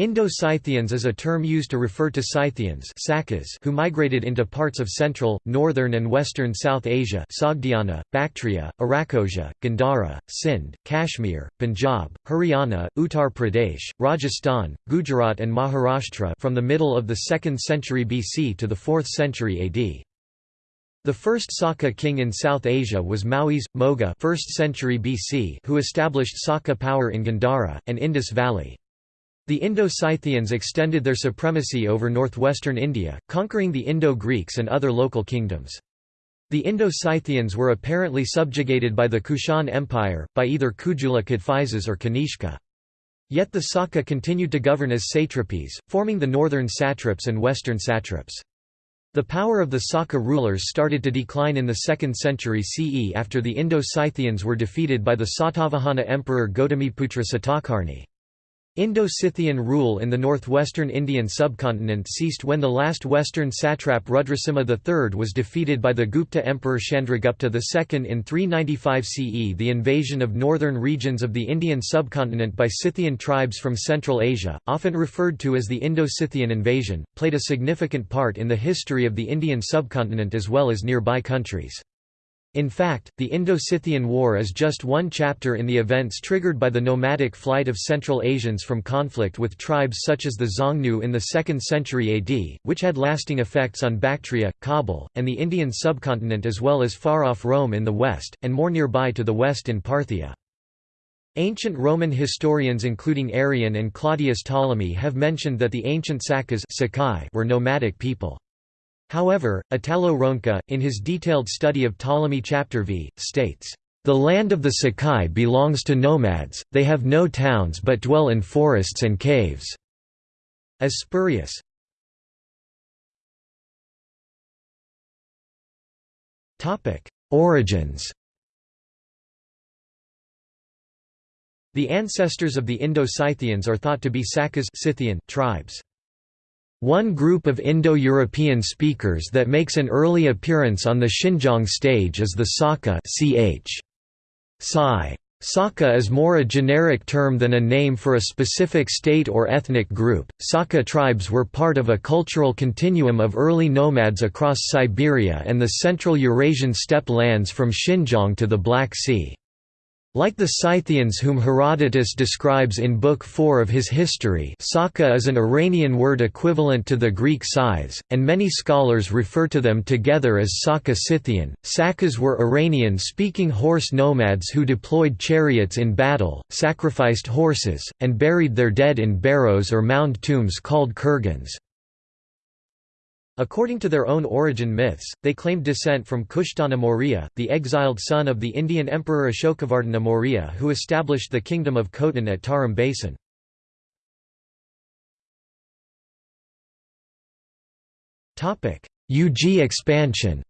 Indo-Scythians is a term used to refer to Scythians who migrated into parts of central, northern and western South Asia Sogdiana, Bactria, Arachosia, Gandhara, Sindh, Kashmir, Punjab, Haryana, Uttar Pradesh, Rajasthan, Gujarat and Maharashtra from the middle of the 2nd century BC to the 4th century AD. The first Saka king in South Asia was Maues, Moga 1st century BC who established Saka power in Gandhara, and Indus Valley. The Indo-Scythians extended their supremacy over northwestern India, conquering the Indo-Greeks and other local kingdoms. The Indo-Scythians were apparently subjugated by the Kushan Empire, by either Kujula Kadphises or Kanishka. Yet the Saka continued to govern as satrapies, forming the northern satraps and western satraps. The power of the Saka rulers started to decline in the 2nd century CE after the Indo-Scythians were defeated by the Satavahana emperor Gautamiputra Satakarni. Indo-Scythian rule in the northwestern Indian subcontinent ceased when the last western satrap Rudrasimha III was defeated by the Gupta emperor Chandragupta II in 395 CE. The invasion of northern regions of the Indian subcontinent by Scythian tribes from Central Asia, often referred to as the Indo-Scythian invasion, played a significant part in the history of the Indian subcontinent as well as nearby countries. In fact, the Indo-Scythian War is just one chapter in the events triggered by the nomadic flight of Central Asians from conflict with tribes such as the Xiongnu in the 2nd century AD, which had lasting effects on Bactria, Kabul, and the Indian subcontinent as well as far-off Rome in the west, and more nearby to the west in Parthia. Ancient Roman historians including Arrian and Claudius Ptolemy have mentioned that the ancient Sakas were nomadic people. However, Italo Ronca, in his detailed study of Ptolemy chapter v, states, "...the land of the Sakai belongs to nomads, they have no towns but dwell in forests and caves." As spurious. Origins The ancestors of the Indo-Scythians are thought to be Sakas Scythian tribes. One group of Indo-European speakers that makes an early appearance on the Xinjiang stage is the Saka ch. Sai. Saka is more a generic term than a name for a specific state or ethnic group. Saka tribes were part of a cultural continuum of early nomads across Siberia and the central Eurasian steppe lands from Xinjiang to the Black Sea. Like the Scythians whom Herodotus describes in Book 4 of his history Saka is an Iranian word equivalent to the Greek Scythes, and many scholars refer to them together as Saka Scythian. Sakas were Iranian-speaking horse nomads who deployed chariots in battle, sacrificed horses, and buried their dead in barrows or mound tombs called kurgans. According to their own origin myths, they claimed descent from Kushtana Maurya, the exiled son of the Indian emperor Ashokavardhana Maurya who established the kingdom of Khotan at Tarim Basin. Yuezhi expansion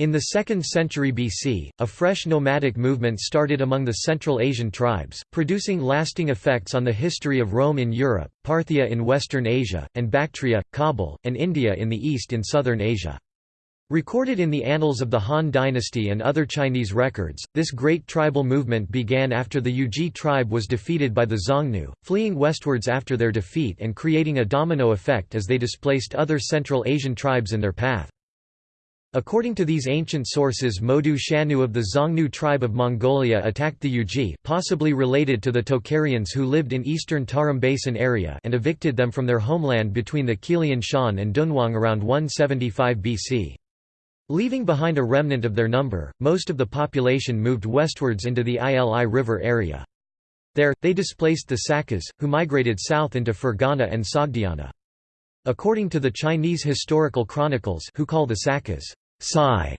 In the 2nd century BC, a fresh nomadic movement started among the Central Asian tribes, producing lasting effects on the history of Rome in Europe, Parthia in Western Asia, and Bactria, Kabul, and India in the east in southern Asia. Recorded in the annals of the Han dynasty and other Chinese records, this great tribal movement began after the Yuezhi tribe was defeated by the Xiongnu, fleeing westwards after their defeat and creating a domino effect as they displaced other Central Asian tribes in their path. According to these ancient sources Modu Shanu of the Xiongnu tribe of Mongolia attacked the Yuezhi possibly related to the Tocharians who lived in eastern Tarim Basin area and evicted them from their homeland between the Qilian Shan and Dunhuang around 175 BC. Leaving behind a remnant of their number, most of the population moved westwards into the Ili River area. There, they displaced the Sakas, who migrated south into Fergana and Sogdiana. According to the Chinese historical chronicles who call the Sakas Sai.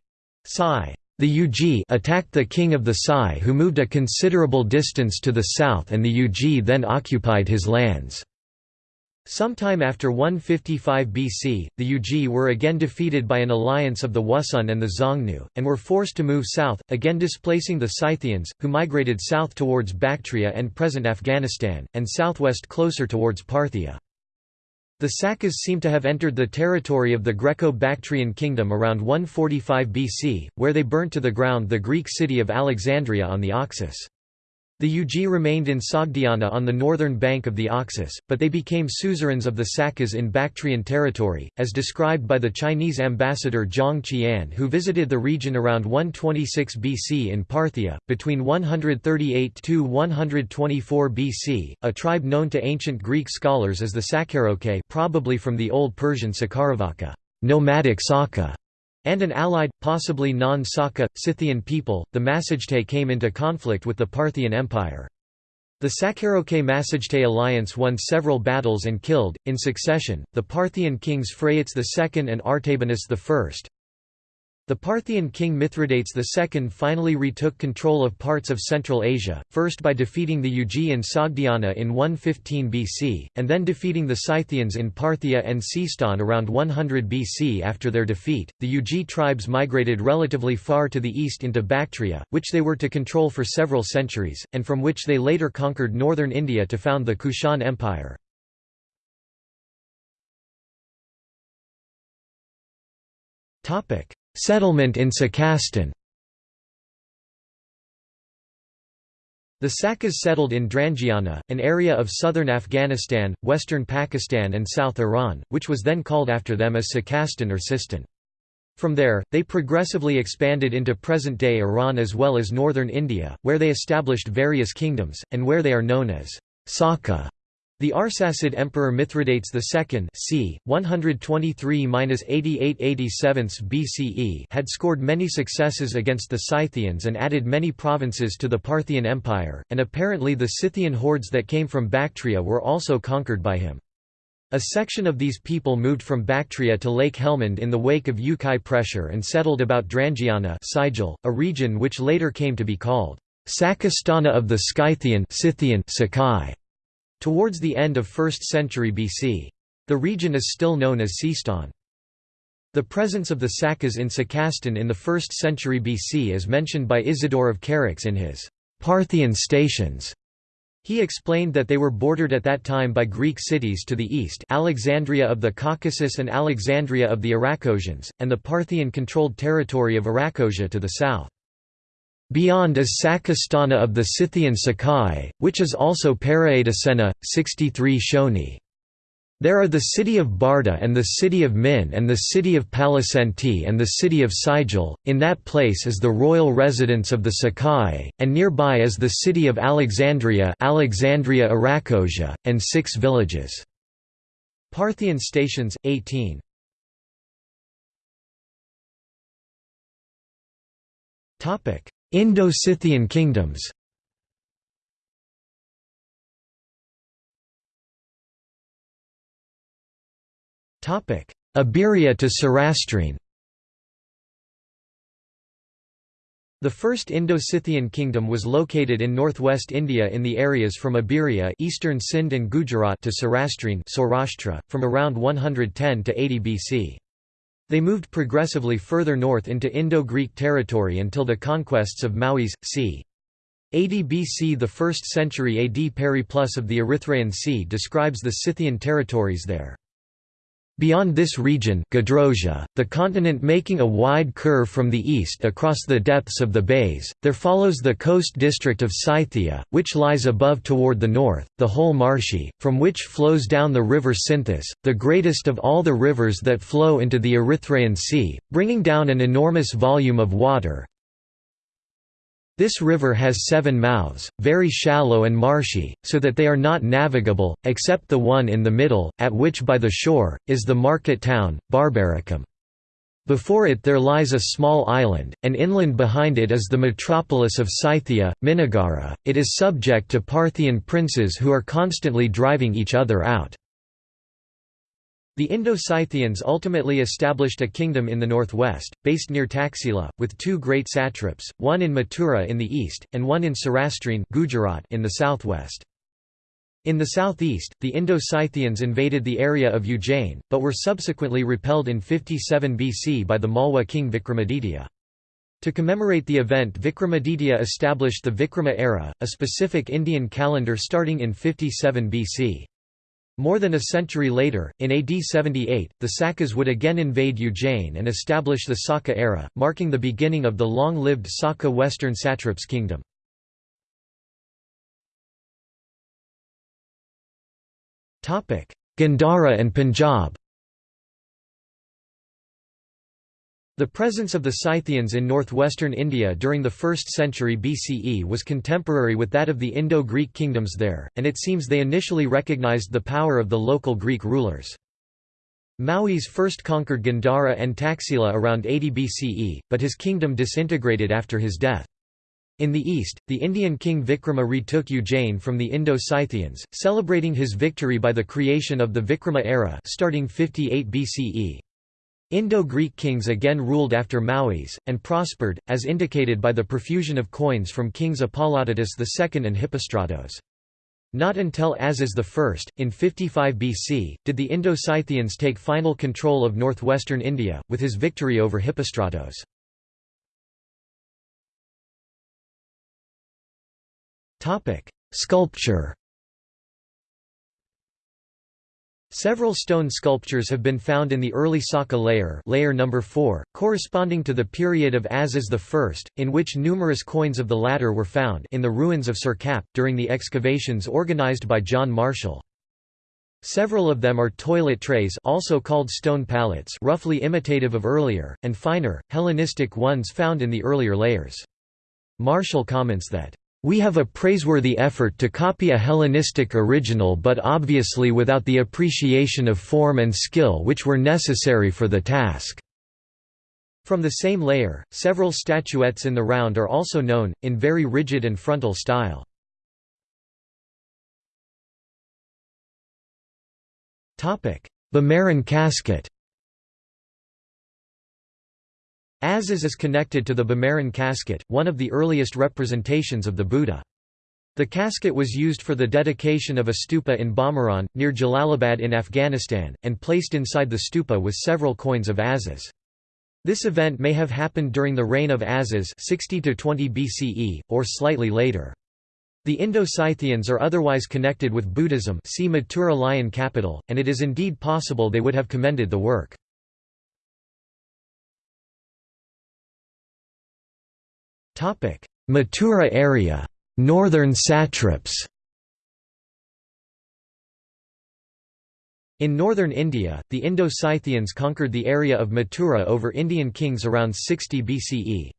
Sai. The Yuezhi attacked the king of the Sai who moved a considerable distance to the south and the Yuezhi then occupied his lands. Sometime after 155 BC, the Yuezhi were again defeated by an alliance of the Wusun and the Xiongnu, and were forced to move south, again displacing the Scythians, who migrated south towards Bactria and present Afghanistan, and southwest closer towards Parthia. The Sakas seem to have entered the territory of the Greco-Bactrian kingdom around 145 BC, where they burnt to the ground the Greek city of Alexandria on the Oxus. The Yuezhi remained in Sogdiana on the northern bank of the Oxus, but they became suzerains of the Sakas in Bactrian territory, as described by the Chinese ambassador Zhang Qian who visited the region around 126 BC in Parthia. Between 138 to 124 BC, a tribe known to ancient Greek scholars as the Sakharoke probably from the Old Persian Sakaravaka nomadic Saka, and an allied, possibly non-Saka, Scythian people, the Massagetei came into conflict with the Parthian Empire. The Sakharoke-Massagetei alliance won several battles and killed, in succession, the Parthian kings Phraates II and Artabanus I, the Parthian king Mithridates II finally retook control of parts of Central Asia, first by defeating the Yuezhi in Sogdiana in 115 BC, and then defeating the Scythians in Parthia and Seistan around 100 BC. After their defeat, the Yuezhi tribes migrated relatively far to the east into Bactria, which they were to control for several centuries, and from which they later conquered northern India to found the Kushan Empire. Topic: Settlement in Sakastan The Sakas settled in Drangiana, an area of southern Afghanistan, western Pakistan and South Iran, which was then called after them as Sakastan or Sistan. From there, they progressively expanded into present-day Iran as well as northern India, where they established various kingdoms, and where they are known as Saka. The Arsacid Emperor Mithridates II c. 123–8887 BCE had scored many successes against the Scythians and added many provinces to the Parthian Empire, and apparently the Scythian hordes that came from Bactria were also conquered by him. A section of these people moved from Bactria to Lake Helmand in the wake of Ukai pressure and settled about Drangiana a region which later came to be called Sakastana of the Scythian Scythian Sakai. Towards the end of 1st century BC. The region is still known as Seistan. The presence of the Sakas in Sakastan in the 1st century BC is mentioned by Isidore of Charax in his Parthian stations. He explained that they were bordered at that time by Greek cities to the east Alexandria of the Caucasus and Alexandria of the Arachosians, and the Parthian-controlled territory of Arachosia to the south. Beyond is Sakastana of the Scythian Sakai, which is also Paraidasena, 63 Shoni. There are the city of Barda and the city of Min and the city of Palasenti and the city of Sigil. In that place is the royal residence of the Sakai, and nearby is the city of Alexandria, Alexandria Arachosia, and six villages. Parthian stations 18. Topic: Indo-Scythian kingdoms Abiria to Surastrene The first Indo-Scythian kingdom was located in northwest India in the areas from Abiria eastern Sind and Gujarat to Surastrene from around 110 to 80 BC. They moved progressively further north into Indo-Greek territory until the conquests of Maues, c. 80 BC The 1st century AD Periplus of the Erythraean Sea describes the Scythian territories there. Beyond this region Gedrosia, the continent making a wide curve from the east across the depths of the bays, there follows the coast district of Scythia, which lies above toward the north, the whole marshy, from which flows down the river Sinthus, the greatest of all the rivers that flow into the Erythraean Sea, bringing down an enormous volume of water, this river has seven mouths, very shallow and marshy, so that they are not navigable, except the one in the middle, at which by the shore, is the market town, Barbaricum. Before it there lies a small island, and inland behind it is the metropolis of Scythia, Minagara. It is subject to Parthian princes who are constantly driving each other out. The Indo-Scythians ultimately established a kingdom in the northwest, based near Taxila, with two great satraps, one in Mathura in the east, and one in Surastrene Gujarat in the southwest. In the southeast, the Indo-Scythians invaded the area of Ujjain, but were subsequently repelled in 57 BC by the Malwa king Vikramaditya. To commemorate the event Vikramaditya established the Vikrama era, a specific Indian calendar starting in 57 BC. More than a century later, in AD 78, the Sakas would again invade Ujjain and establish the Saka era, marking the beginning of the long-lived Saka Western Satraps kingdom. Gandhara and Punjab The presence of the Scythians in northwestern India during the 1st century BCE was contemporary with that of the Indo-Greek kingdoms there, and it seems they initially recognized the power of the local Greek rulers. Maues first conquered Gandhara and Taxila around 80 BCE, but his kingdom disintegrated after his death. In the east, the Indian king Vikrama retook Ujjain from the Indo-Scythians, celebrating his victory by the creation of the Vikrama era starting 58 BCE. Indo-Greek kings again ruled after Maues, and prospered, as indicated by the profusion of coins from kings Apollodotus II and Hippostratos. Not until Azes I, in 55 BC, did the Indo-Scythians take final control of northwestern India, with his victory over Hippostratos. Sculpture Several stone sculptures have been found in the early Saka layer, layer number 4, corresponding to the period of Azes I, in which numerous coins of the latter were found in the ruins of Sirkap, during the excavations organized by John Marshall. Several of them are toilet trays also called stone palettes roughly imitative of earlier, and finer, Hellenistic ones found in the earlier layers. Marshall comments that we have a praiseworthy effort to copy a Hellenistic original but obviously without the appreciation of form and skill which were necessary for the task." From the same layer, several statuettes in the round are also known, in very rigid and frontal style. Bimaran casket Azes is connected to the Bimaran casket, one of the earliest representations of the Buddha. The casket was used for the dedication of a stupa in Bimaran, near Jalalabad in Afghanistan, and placed inside the stupa with several coins of Azes. This event may have happened during the reign of Azes 60 20 BCE, or slightly later. The Indo-Scythians are otherwise connected with Buddhism see Mathura lion capital, and it is indeed possible they would have commended the work. Mathura area. Northern satraps In northern India, the Indo-Scythians conquered the area of Mathura over Indian kings around 60 BCE.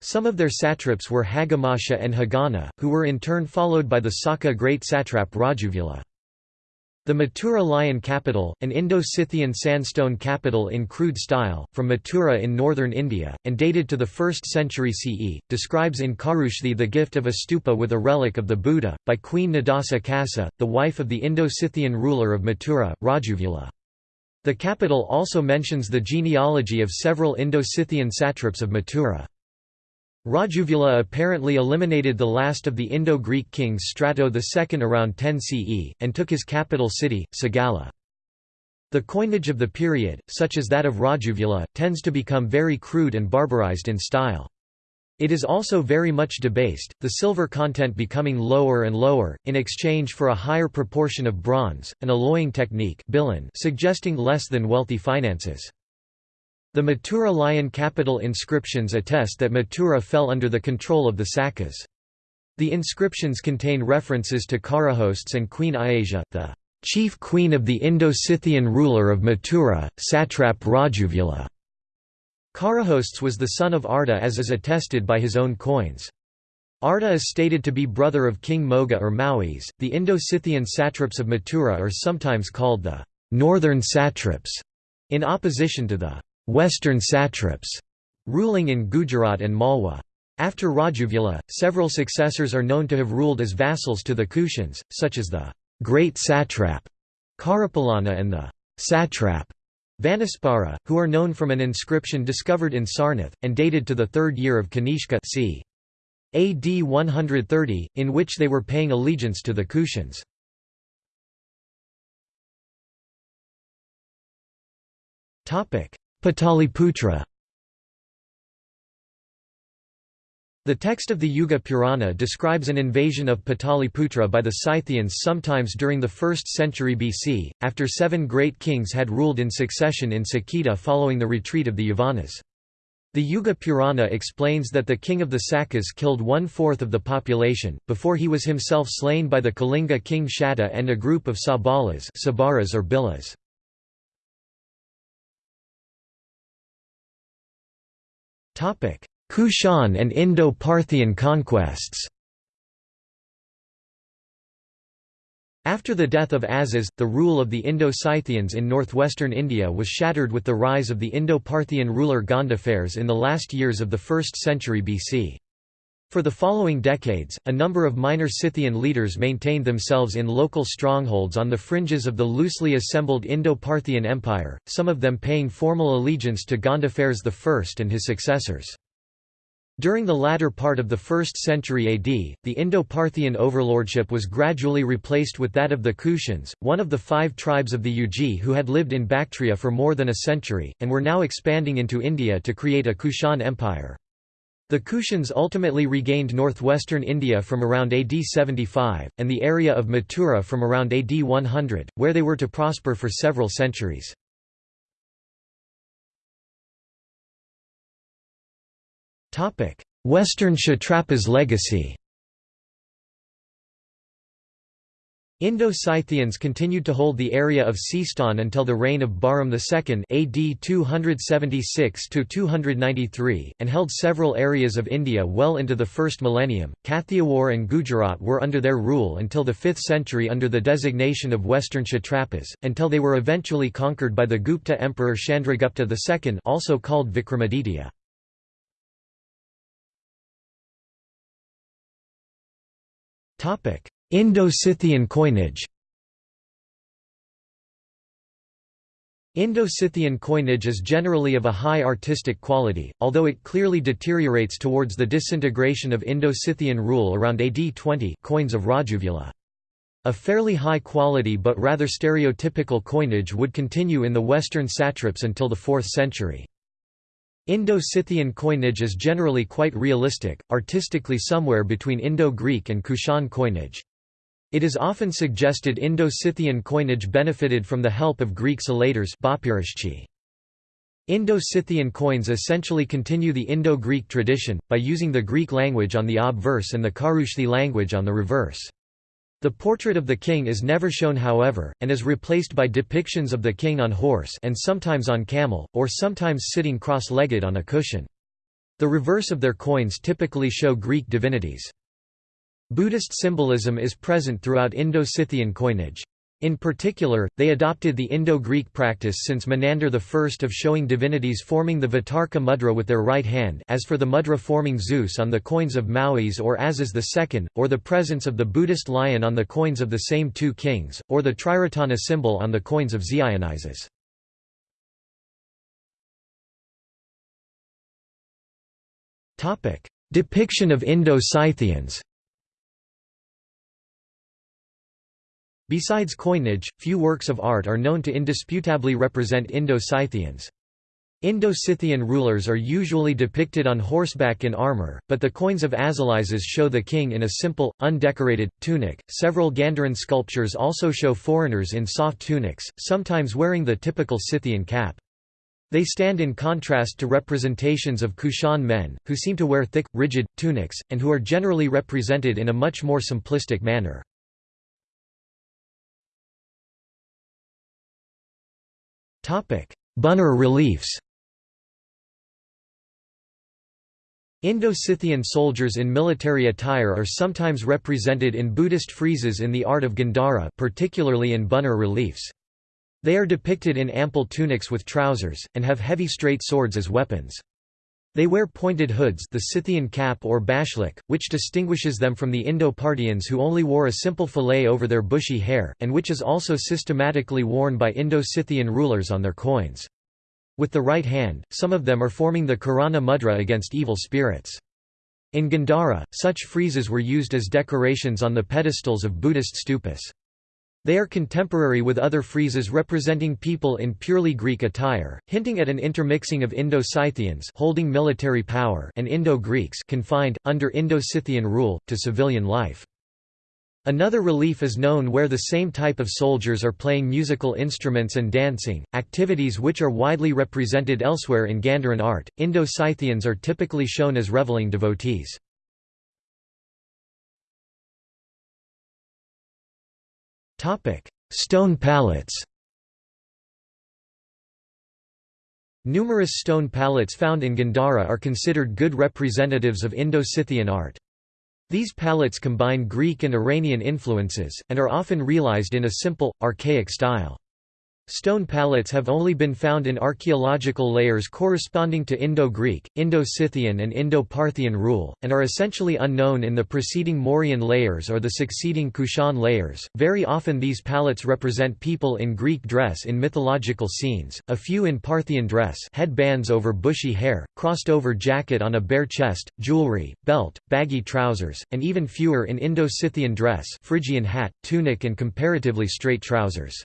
Some of their satraps were Hagamasha and Hagana, who were in turn followed by the Saka great satrap Rajuvula. The Mathura lion capital, an Indo-Scythian sandstone capital in crude style, from Mathura in northern India, and dated to the 1st century CE, describes in Kharoshthi the gift of a stupa with a relic of the Buddha, by Queen Nadasa Kasa, the wife of the Indo-Scythian ruler of Mathura, Rajuvula. The capital also mentions the genealogy of several Indo-Scythian satraps of Mathura. Rajuvula apparently eliminated the last of the Indo-Greek kings Strato II around 10 CE, and took his capital city, Sagala. The coinage of the period, such as that of Rajuvula, tends to become very crude and barbarized in style. It is also very much debased, the silver content becoming lower and lower, in exchange for a higher proportion of bronze, an alloying technique suggesting less than wealthy finances. The Mathura lion capital inscriptions attest that Mathura fell under the control of the Sakas. The inscriptions contain references to Kharahostes and Queen Ayasia, the chief queen of the Indo-Scythian ruler of Mathura, satrap Rajuvula. Kharahostes was the son of Arda as is attested by his own coins. Arda is stated to be brother of King Moga or Maues. The Indo-Scythian satraps of Mathura are sometimes called the northern satraps, in opposition to the Western satraps ruling in Gujarat and Malwa. After Rajuvula, several successors are known to have ruled as vassals to the Kushans, such as the great satrap Karapalana and the satrap Vanaspara, who are known from an inscription discovered in Sarnath, and dated to the third year of Kanishka c. AD 130, in which they were paying allegiance to the Kushans. Pataliputra The text of the Yuga Purana describes an invasion of Pataliputra by the Scythians sometimes during the 1st century BC, after seven great kings had ruled in succession in Saketa following the retreat of the Yavanas. The Yuga Purana explains that the king of the Sakas killed one-fourth of the population, before he was himself slain by the Kalinga king Shatta and a group of Sabalas Sabaras or Bilas. Kushan and Indo-Parthian conquests After the death of Azes, the rule of the Indo-Scythians in northwestern India was shattered with the rise of the Indo-Parthian ruler Gondophares in the last years of the 1st century BC. For the following decades, a number of minor Scythian leaders maintained themselves in local strongholds on the fringes of the loosely assembled Indo-Parthian Empire, some of them paying formal allegiance to Gondophares I and his successors. During the latter part of the 1st century AD, the Indo-Parthian overlordship was gradually replaced with that of the Kushans, one of the five tribes of the Yuezhi who had lived in Bactria for more than a century, and were now expanding into India to create a Kushan empire. The Kushans ultimately regained northwestern India from around AD 75, and the area of Mathura from around AD 100, where they were to prosper for several centuries. Western Kshatrapas legacy Indo-Scythians continued to hold the area of Sistan until the reign of Bahram II AD 276–293, and held several areas of India well into the first millennium. Kathiawar and Gujarat were under their rule until the 5th century under the designation of Western Kshatrapas, until they were eventually conquered by the Gupta emperor Chandragupta II also called Vikramaditya. Indo-Scythian coinage Indo-Scythian coinage is generally of a high artistic quality, although it clearly deteriorates towards the disintegration of Indo-Scythian rule around AD 20 coins of Rajuvula. A fairly high quality but rather stereotypical coinage would continue in the western satraps until the 4th century. Indo-Scythian coinage is generally quite realistic, artistically somewhere between Indo-Greek and Kushan coinage. It is often suggested Indo-Scythian coinage benefited from the help of Greek collator's Indo-Scythian coins essentially continue the Indo-Greek tradition, by using the Greek language on the obverse and the Kharoshthi language on the reverse. The portrait of the king is never shown however, and is replaced by depictions of the king on horse and sometimes on camel, or sometimes sitting cross-legged on a cushion. The reverse of their coins typically show Greek divinities. Buddhist symbolism is present throughout Indo-Scythian coinage. In particular, they adopted the Indo-Greek practice since Menander I of showing divinities forming the Vitarka mudra with their right hand as for the mudra forming Zeus on the coins of Maues or Azes II, or the presence of the Buddhist lion on the coins of the same two kings, or the Triratana symbol on the coins of Dionysus. Depiction of Indo-Scythians Besides coinage, few works of art are known to indisputably represent Indo-Scythians. Indo-Scythian rulers are usually depicted on horseback in armor, but the coins of Azalizes show the king in a simple, undecorated, tunic. Several Gandharan sculptures also show foreigners in soft tunics, sometimes wearing the typical Scythian cap. They stand in contrast to representations of Kushan men, who seem to wear thick, rigid, tunics, and who are generally represented in a much more simplistic manner. Buner reliefs Indo-Scythian soldiers in military attire are sometimes represented in Buddhist friezes in the art of Gandhara particularly in Buner reliefs. They are depicted in ample tunics with trousers, and have heavy straight swords as weapons. They wear pointed hoods the Scythian cap or bashlyk, which distinguishes them from the Indo-Parthians who only wore a simple fillet over their bushy hair, and which is also systematically worn by Indo-Scythian rulers on their coins. With the right hand, some of them are forming the Karana mudra against evil spirits. In Gandhara, such friezes were used as decorations on the pedestals of Buddhist stupas. They are contemporary with other friezes representing people in purely Greek attire, hinting at an intermixing of Indo-Scythians holding military power and Indo-Greeks confined, under Indo-Scythian rule, to civilian life. Another relief is known where the same type of soldiers are playing musical instruments and dancing, activities which are widely represented elsewhere in Gandharan art. Indo Scythians are typically shown as reveling devotees. Stone palettes Numerous stone palettes found in Gandhara are considered good representatives of Indo-Scythian art. These palettes combine Greek and Iranian influences, and are often realized in a simple, archaic style. Stone palettes have only been found in archaeological layers corresponding to Indo-Greek, Indo-Scythian and Indo-Parthian rule, and are essentially unknown in the preceding Mauryan layers or the succeeding Kushan layers. Very often these palettes represent people in Greek dress in mythological scenes, a few in Parthian dress headbands over bushy hair, crossed-over jacket on a bare chest, jewelry, belt, baggy trousers, and even fewer in Indo-Scythian dress Phrygian hat, tunic and comparatively straight trousers.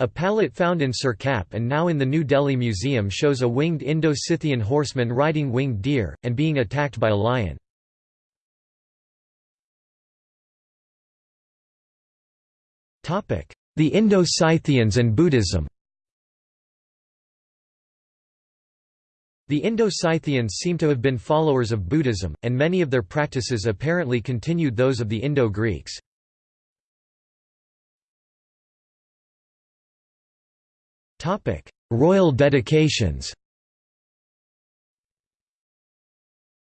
A palette found in Sirkap and now in the New Delhi Museum shows a winged Indo-Scythian horseman riding winged deer, and being attacked by a lion. The Indo-Scythians and Buddhism The Indo-Scythians seem to have been followers of Buddhism, and many of their practices apparently continued those of the Indo-Greeks. Topic: Royal dedications.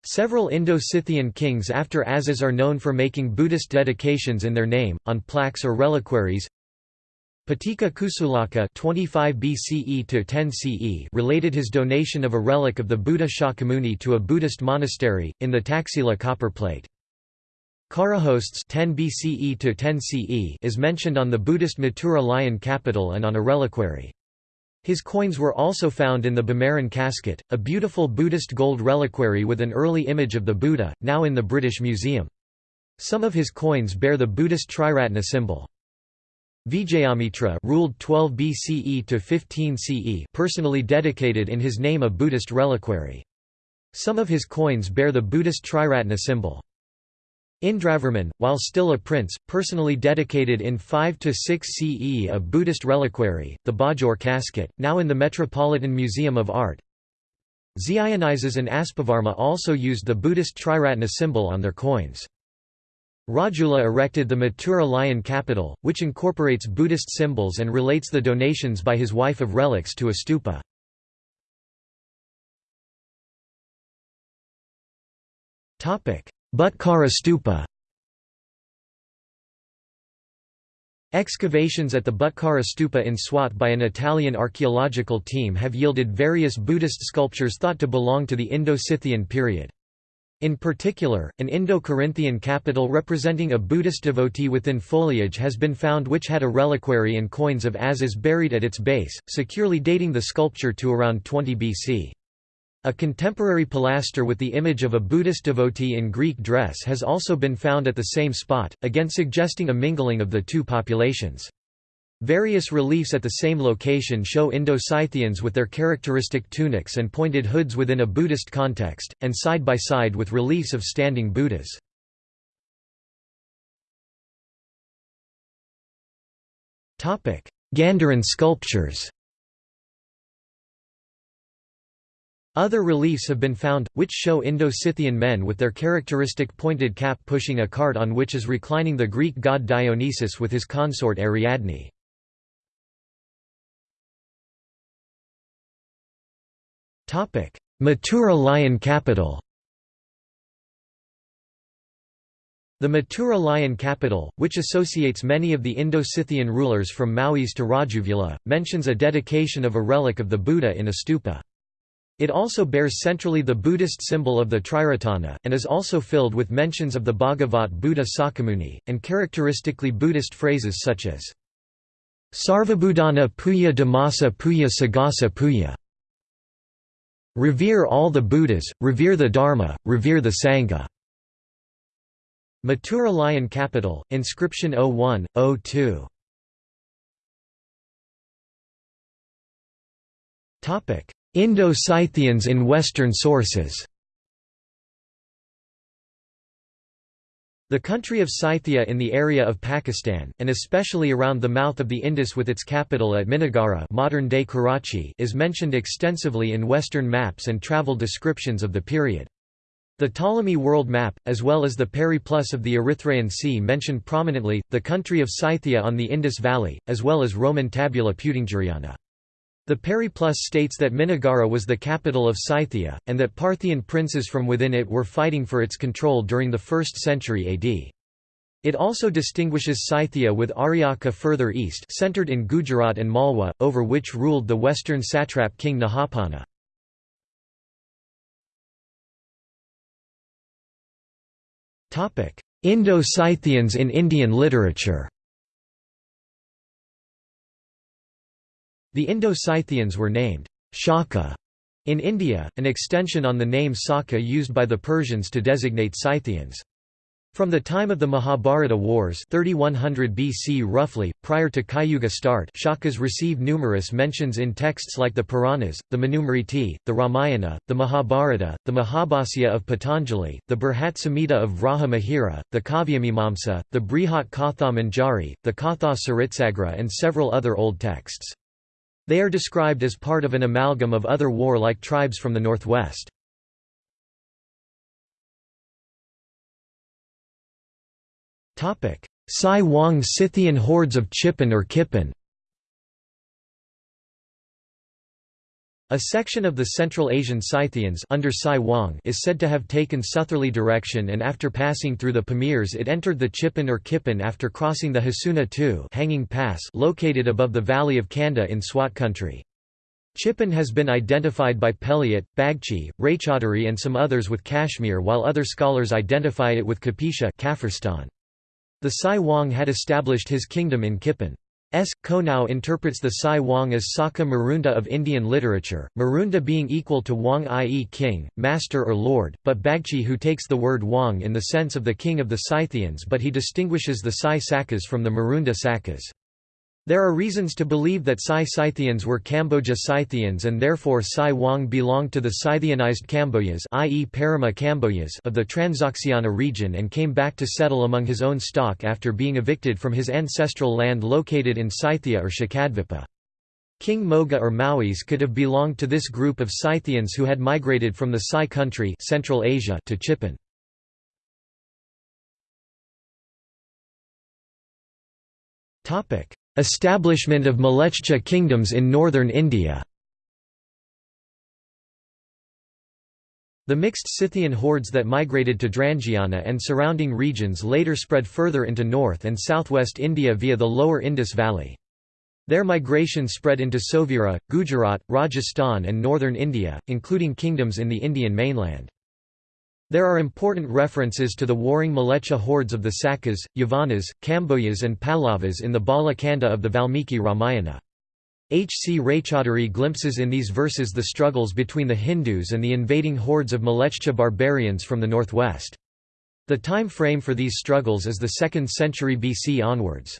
Several Indo-Scythian kings after Azes are known for making Buddhist dedications in their name, on plaques or reliquaries. Patika Kusulaka 25 BCE to 10 CE related his donation of a relic of the Buddha Shakyamuni to a Buddhist monastery, in the Taxila copperplate. Kharahostes 10 BCE to 10 CE is mentioned on the Buddhist Mathura lion capital and on a reliquary. His coins were also found in the Bimaran casket, a beautiful Buddhist gold reliquary with an early image of the Buddha, now in the British Museum. Some of his coins bear the Buddhist Triratna symbol. Vijayamitra ruled 12 BCE to 15 CE personally dedicated in his name a Buddhist reliquary. Some of his coins bear the Buddhist Triratna symbol. Indravarman, while still a prince, personally dedicated in 5–6 CE a Buddhist reliquary, the Bajaur casket, now in the Metropolitan Museum of Art. Xianizes and Aspavarma also used the Buddhist Triratna symbol on their coins. Rajula erected the Mathura lion capital, which incorporates Buddhist symbols and relates the donations by his wife of relics to a stupa. Topic: Butkhara stupa Excavations at the Butkhara stupa in Swat by an Italian archaeological team have yielded various Buddhist sculptures thought to belong to the Indo-Scythian period. In particular, an Indo-Corinthian capital representing a Buddhist devotee within foliage has been found which had a reliquary and coins of Azes buried at its base, securely dating the sculpture to around 20 BC. A contemporary pilaster with the image of a Buddhist devotee in Greek dress has also been found at the same spot, again suggesting a mingling of the two populations. Various reliefs at the same location show Indo-Scythians with their characteristic tunics and pointed hoods within a Buddhist context, and side by side with reliefs of standing Buddhas. Gandharan sculptures Other reliefs have been found, which show Indo-Scythian men with their characteristic pointed cap pushing a cart on which is reclining the Greek god Dionysus with his consort Ariadne. Mathura lion capital The Mathura lion capital, which associates many of the Indo-Scythian rulers from Maues to Rajuvula, mentions a dedication of a relic of the Buddha in a stupa. It also bears centrally the Buddhist symbol of the Triratana, and is also filled with mentions of the Bhagavat Buddha Sakyamuni, and characteristically Buddhist phrases such as Sarvabhudana Puya Dhammasa Puya Sagasa Puya. Revere all the Buddhas, revere the Dharma, revere the Sangha. Mathura Lion Capital, inscription 01, 02. Indo-Scythians in Western sources The country of Scythia in the area of Pakistan, and especially around the mouth of the Indus with its capital at Minagara modern-day Karachi is mentioned extensively in Western maps and travel descriptions of the period. The Ptolemy world map, as well as the Periplus of the Erythraean Sea mention prominently, the country of Scythia on the Indus Valley, as well as Roman tabula Peutingeriana. The Periplus states that Minagara was the capital of Scythia, and that Parthian princes from within it were fighting for its control during the 1st century AD. It also distinguishes Scythia with Aryaka further east centered in Gujarat and Malwa, over which ruled the western satrap king Nahapana. Indo-Scythians in Indian literature The Indo-Scythians were named Shaka in India, an extension on the name Saka used by the Persians to designate Scythians. From the time of the Mahabharata Wars 3100 BC roughly, prior to Kayuga start Shakas receive numerous mentions in texts like the Puranas, the Manusmriti, the Ramayana, the Mahabharata, the Mahabhasya of Patanjali, the Brihat Samhita of Vraha Mihira, the Kavyamimamsa, the Brihat Katha Manjari, the Katha Saritsagra and several other old texts. They are described as part of an amalgam of other war-like tribes from the northwest. Sai Wang Scythian hordes of Chippan or Kippan A section of the Central Asian Scythians under Sai Wang is said to have taken southerly direction and after passing through the Pamirs it entered the Chippan or Kippan after crossing the Hasuna II hanging pass located above the valley of Kanda in Swat country. Chippan has been identified by Pelliot, Bagchi, Raychaudhuri and some others with Kashmir while other scholars identify it with Kapisha The Sai Wang had established his kingdom in Kippan. S. Konow interprets the Sai Wang as Saka Marunda of Indian literature, Marunda being equal to Wang i.e. king, master or lord, but Bagchi who takes the word Wang in the sense of the king of the Scythians but he distinguishes the Sai Sakas from the Marunda Sakas. There are reasons to believe that Sai Scythians were Kamboja Scythians and therefore Sai Wang belonged to the Scythianized Kamboyas i.e. Parama Kamboyas of the Transoxiana region and came back to settle among his own stock after being evicted from his ancestral land located in Scythia or Shakadvipa. King Moga or Maues could have belonged to this group of Scythians who had migrated from the Sai country Central Asia to Chippan. Topic Establishment of Mlechcha kingdoms in northern India The mixed Scythian hordes that migrated to Drangiana and surrounding regions later spread further into north and southwest India via the lower Indus Valley. Their migration spread into Sovira, Gujarat, Rajasthan and northern India, including kingdoms in the Indian mainland. There are important references to the warring Mlechcha hordes of the Sakas, Yavanas, Kamboyas and Pallavas in the Bala Kanda of the Valmiki Ramayana. H. C. Raychaudhuri glimpses in these verses the struggles between the Hindus and the invading hordes of Mlechcha barbarians from the northwest. The time frame for these struggles is the 2nd century BC onwards.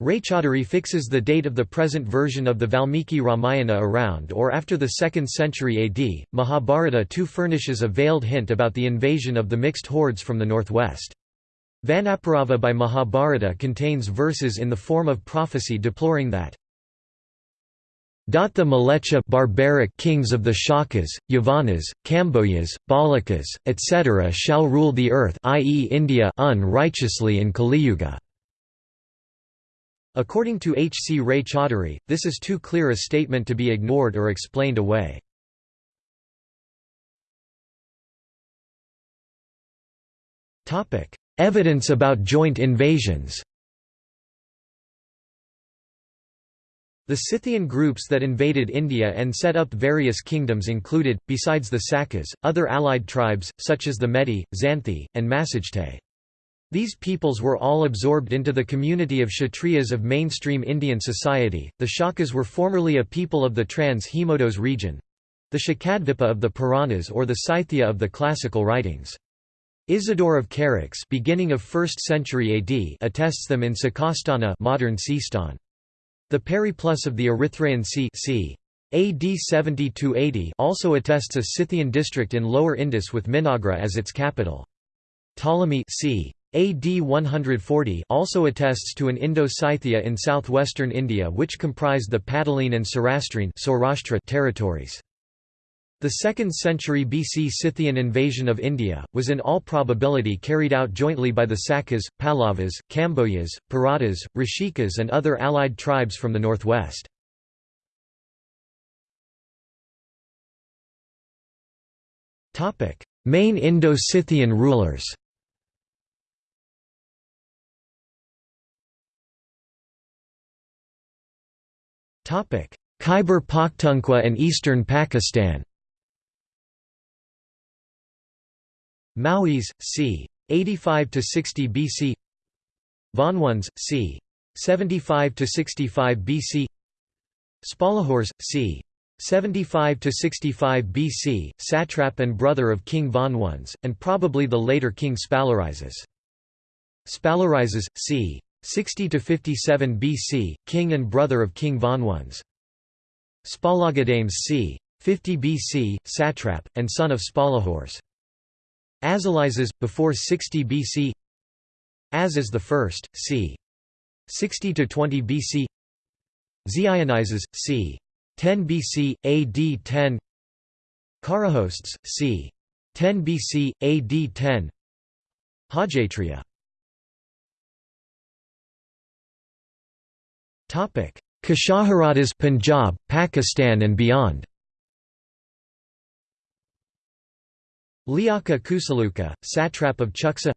Raychaudhuri fixes the date of the present version of the Valmiki Ramayana around or after the 2nd century AD. Mahabharata too furnishes a veiled hint about the invasion of the mixed hordes from the northwest. Vanaparava by Mahabharata contains verses in the form of prophecy deploring that the Mlechcha barbaric kings of the Shakas, Yavanas, Kamboyas, Balakas, etc. shall rule the earth i.e. India unrighteously in Kaliyuga. According to H. C. Ray Raychaudhuri, this is too clear a statement to be ignored or explained away. Evidence about joint invasions The Scythian groups that invaded India and set up various kingdoms included, besides the Sakas, other allied tribes, such as the Medi, Xanthi, and Massagetæ. These peoples were all absorbed into the community of Kshatriyas of mainstream Indian society. The Shakas were formerly a people of the Trans Hemodos region the Shakadvipa of the Puranas or the Scythia of the classical writings. Isidore of Charax beginning of 1st century AD attests them in Sakastana modern Sistan. The Periplus of the Erythraean Sea c. AD 70–80 also attests a Scythian district in Lower Indus with Minagra as its capital. Ptolemy c. AD 140 also attests to an Indo-Scythia in southwestern India which comprised the Pataline and Saurashtra territories. The 2nd century BC Scythian invasion of India, was in all probability carried out jointly by the Sakas, Pallavas, Kambojas, Paratas, Rishikas and other allied tribes from the northwest. Main Indo-Scythian rulers Khyber Pakhtunkhwa and eastern Pakistan Maues, c. 85 to 60 BC. Vonones, c. 75 to 65 BC. Spalahores, c. 75 to 65 BC, satrap and brother of King Vonones, and probably the later King Spalirises. Spalirises, c. 60 to 57 BC, king and brother of King Vonones. Spalagadames c. 50 BC, satrap, and son of Spalahores. Azilises, before 60 BC Azes I, c. 60–20 BC Zeionises, c. 10 BC, AD 10 Kharahostes, c. 10 BC, AD 10 Hajatria Kshaharatas Punjab, Pakistan and beyond. Liaka Kusaluka, satrap of Chuksa.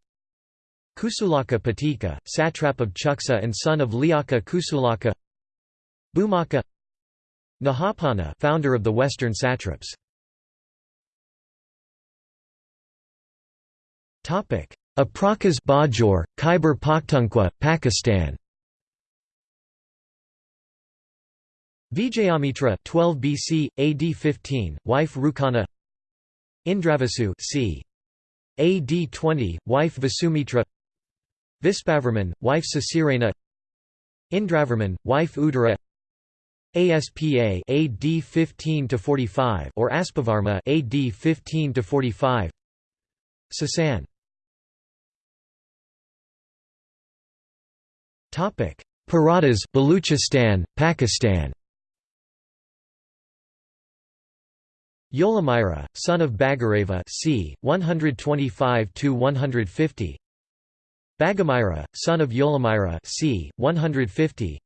Kusulaka Patika, satrap of Chuksa and son of Liaka Kusulaka. Bhumaka Nahapana founder of the western satraps. Apracas Bajaur, Khyber Pakhtunkhwa, Pakistan Vijayamitra 12 BC, AD 15, wife Rukana. Indravasu c. AD 20, wife Vasumitra. Vispavarman, wife Sasirena. Indravarman, wife Udara. ASPA AD 15 to 45 or Aspavarma AD 15 to 45 Sasan. Topic. Paratas Baluchistan Pakistan Yolamira, son of Bagareva c. 125–150 Bagamira, son of Yolamira c. 150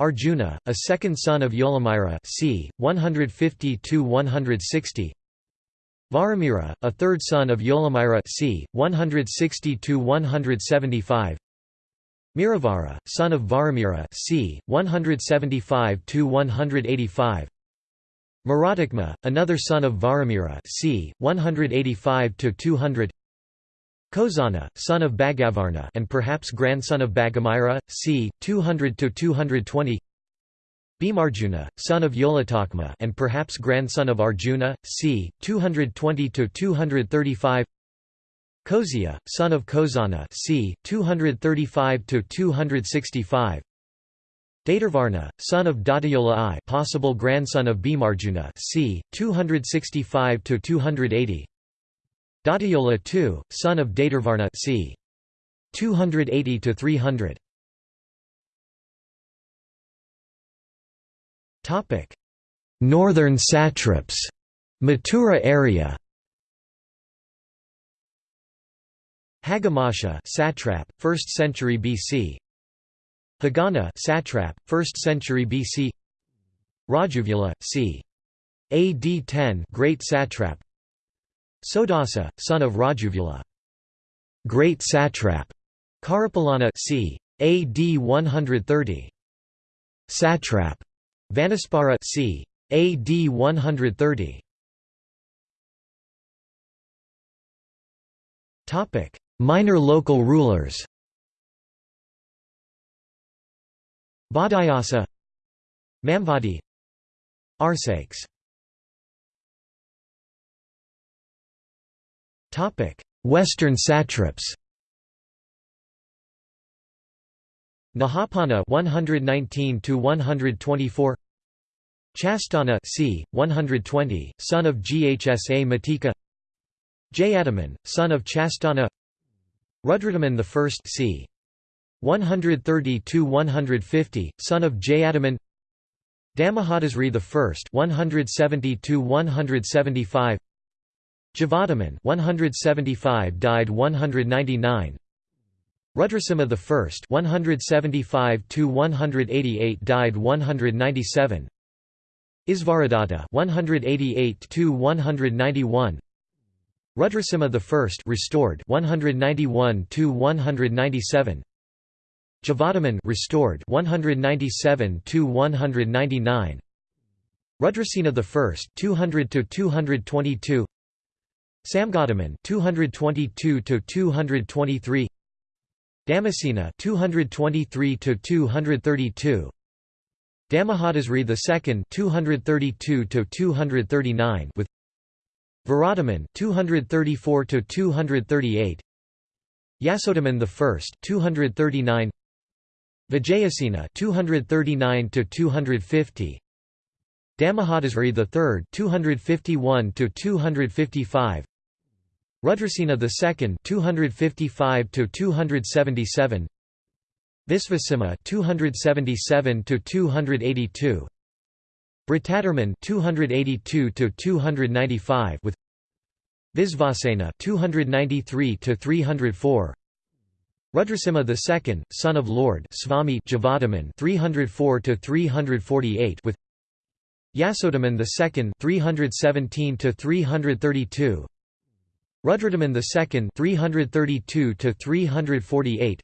Arjuna, a second son of Yolamira c. 150–160 Varamira, a third son of Yolamira c. 160–175 Miravara, son of Varamira c. 175–185 Maratikma, another son of Varamira c. 185–200 Kozana, son of Bagavarna and perhaps grandson of Bagamira, c. 200–220 Bhimarjuna, son of Yolatakma and perhaps grandson of Arjuna, c. 220–235 Kozia, son of Kozana c. 235–265 Datarvarna, son of Datayola I possible grandson of Bhimarjuna c. 265 to 280. Datayola II, son of Datarvarna c. 280 to 300. Topic: Northern satraps Mathura area Hagamasha satrap, 1st century BC Hagana satrap, 1st century BC Rajuvula, c. AD 10 great satrap Sodasa, son of Rajuvula. Great satrap. Karapalana c. AD 130. Satrap. Vanaspara c. AD 130. Topic: Minor local rulers. Badayasa Mamvadi Topic Western satraps. Nahapana 119 to 124 Chastana c. 120 son of Ghsa Matika. Jayadaman son of Chastana. Rudradaman I c. 130–150, son of Jayadaman Damahadasri I 170–175 Javadaman 175 died 199 Rudrasimha I 175 to 188 died 197 Isvaradatta 188 to 191 Rudrasimha I restored 191 to 197 Javadaman restored 197 to 199 Rudrasena I 200 to 222 Samgadaman 222 to 223 Damasena 223 to 232 Damahadasri II 232 to 239 with Viradaman 234 to 238 Yasodaman I 239 Vijayasena 239 to 250 Damahadasri III 251 to 255 Rudrasena II 255 to 277 Visvasimha 277 to 282 Britadarman 282 to 295 with Visvasena 293 to 304 Rudrasimha II son of Lord Swami Javadaman 304 to 348 with Yasodaman II 317 to 332 Rudradaman II 332 to 348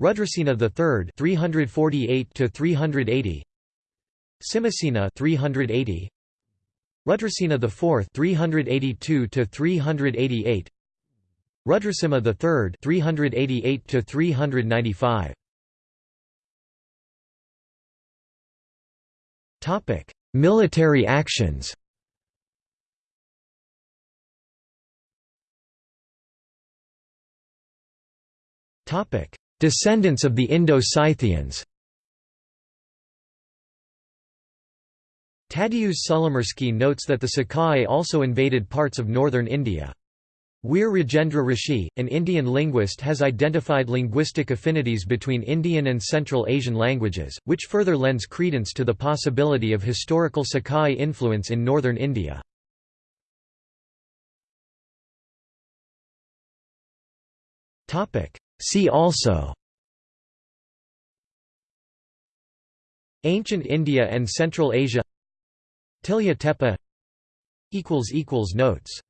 Rudrasena III 348 to 380 Simasena 380 Rudrasena IV 382 to 388 Rudrasimha III 388 to 395 Topic Military actions. Topic Descendants of the Indo-Scythians. Tadeusz Sulimirski notes that the Sakai also invaded parts of northern India. Weer Rajendra Rishi, an Indian linguist has identified linguistic affinities between Indian and Central Asian languages, which further lends credence to the possibility of historical Sakai influence in northern India. See also Ancient India and Central Asia Tilya Tepe Notes